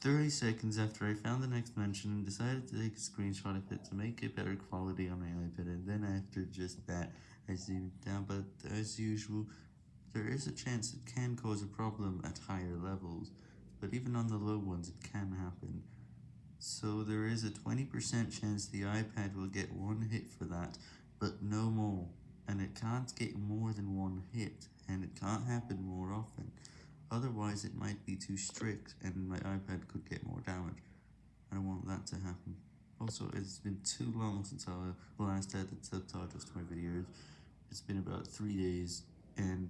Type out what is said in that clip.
30 seconds after I found the next mention and decided to take a screenshot of it to make it better quality on my iPad and then after just that I zoomed down but as usual there is a chance it can cause a problem at higher levels but even on the low ones it can happen. So there is a 20% chance the iPad will get one hit for that but no more and it can't get more than one hit and it can't happen more often. Otherwise it might be too strict and my iPad could get more damage. I don't want that to happen. Also, it's been too long since I last added subtitles to my videos. It's been about 3 days and.